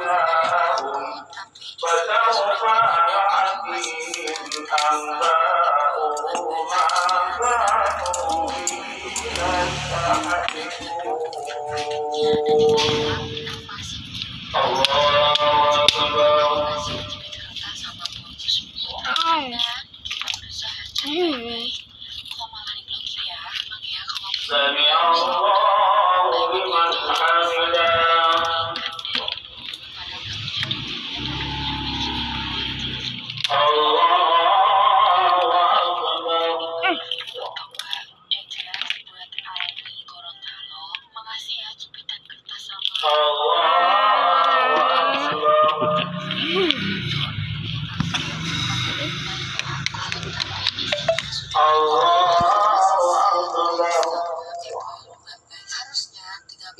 جاءهم فسوف يأتيهم أنباء ما كانوا به يستهزئون الله أكبر سمع الله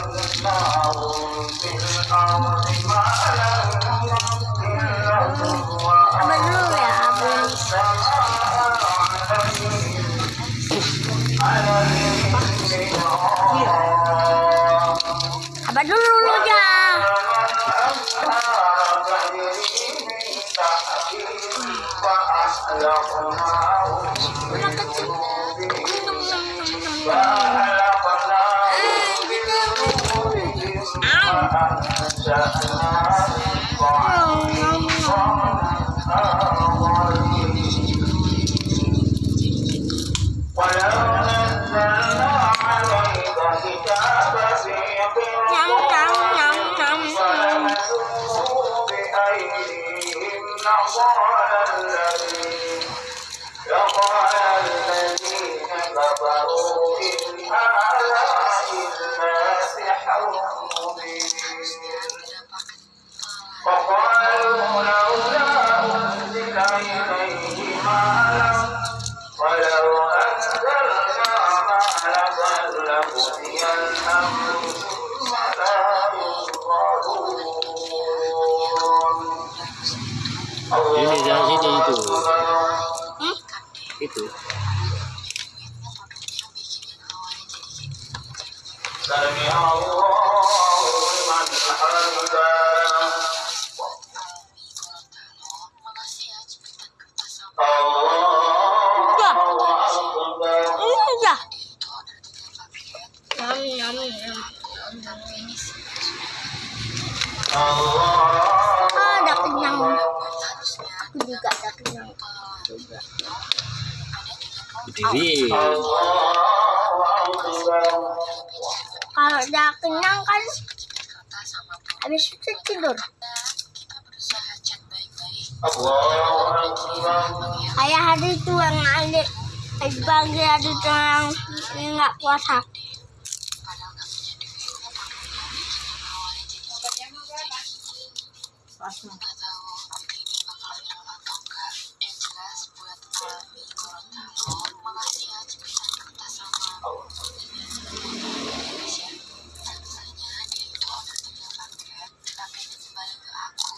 مكناهم في الأرض ما لم نمكن لهم وأنزلنا السماء عليهم عليهم مدرارا Apa dulu aja? ولو نزلنا لقال الذين لقال الذين كفروا إن هذا Allah Ah, ada kenyang. Aku juga ada kenyang. Juga. Berdiri Kalau udah kenyang kan habis itu tidur. Kayak hari itu yang ada hari pagi hari itu yang nggak puasa. Allah Akbar